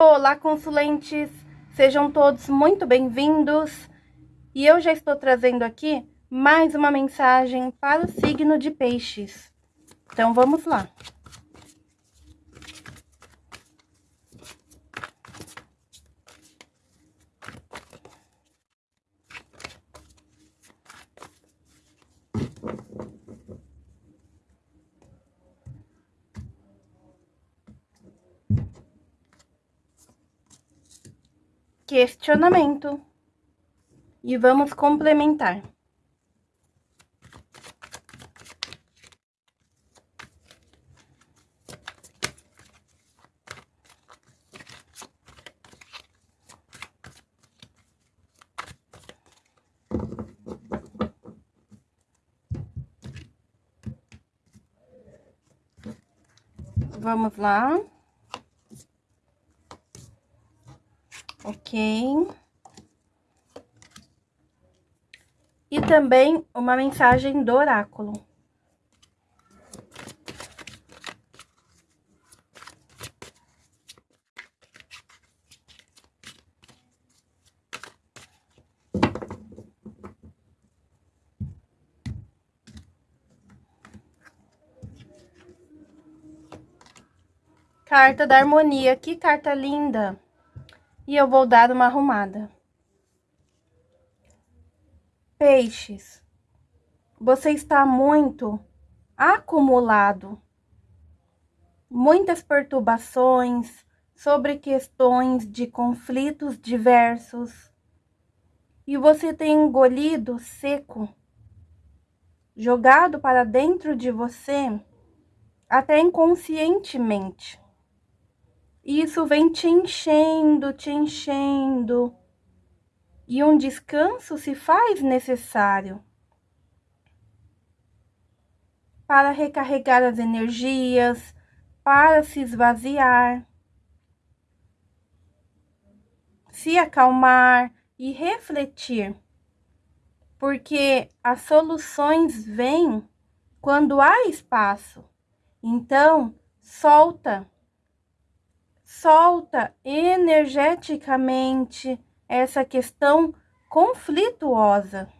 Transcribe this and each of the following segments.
Olá, consulentes! Sejam todos muito bem-vindos. E eu já estou trazendo aqui mais uma mensagem para o signo de peixes. Então, vamos lá. Questionamento. E vamos complementar. Vamos lá. Ok? E também uma mensagem do oráculo. Carta da harmonia, que carta linda! E eu vou dar uma arrumada. Peixes, você está muito acumulado, muitas perturbações sobre questões de conflitos diversos e você tem engolido seco, jogado para dentro de você até inconscientemente. Isso vem te enchendo, te enchendo. E um descanso se faz necessário para recarregar as energias, para se esvaziar, se acalmar e refletir, porque as soluções vêm quando há espaço. Então, solta solta energeticamente essa questão conflituosa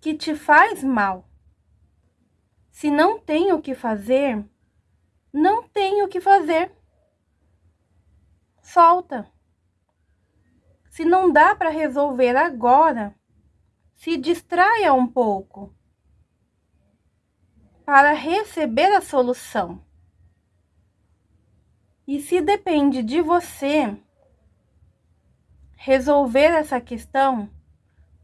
que te faz mal. Se não tem o que fazer, não tem o que fazer. Solta. Se não dá para resolver agora, se distraia um pouco para receber a solução. E se depende de você resolver essa questão,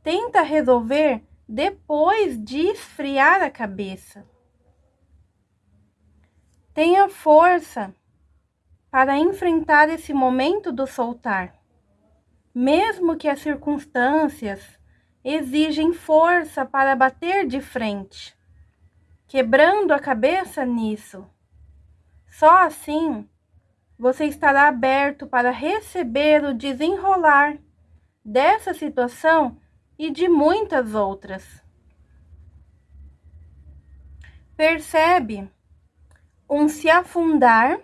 tenta resolver depois de esfriar a cabeça. Tenha força para enfrentar esse momento do soltar, mesmo que as circunstâncias exigem força para bater de frente, quebrando a cabeça nisso. Só assim você estará aberto para receber o desenrolar dessa situação e de muitas outras. Percebe um se afundar,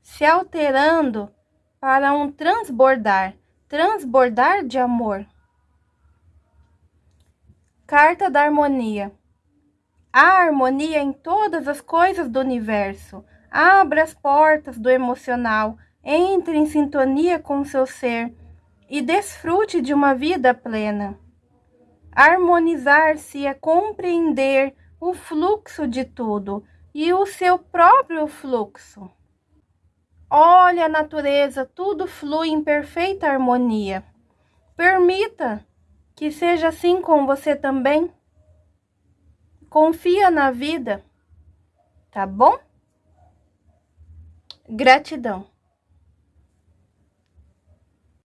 se alterando para um transbordar, transbordar de amor. Carta da harmonia. Há harmonia em todas as coisas do universo Abra as portas do emocional, entre em sintonia com seu ser e desfrute de uma vida plena. Harmonizar-se é compreender o fluxo de tudo e o seu próprio fluxo. Olhe a natureza, tudo flui em perfeita harmonia. Permita que seja assim com você também. Confia na vida, tá bom? Gratidão.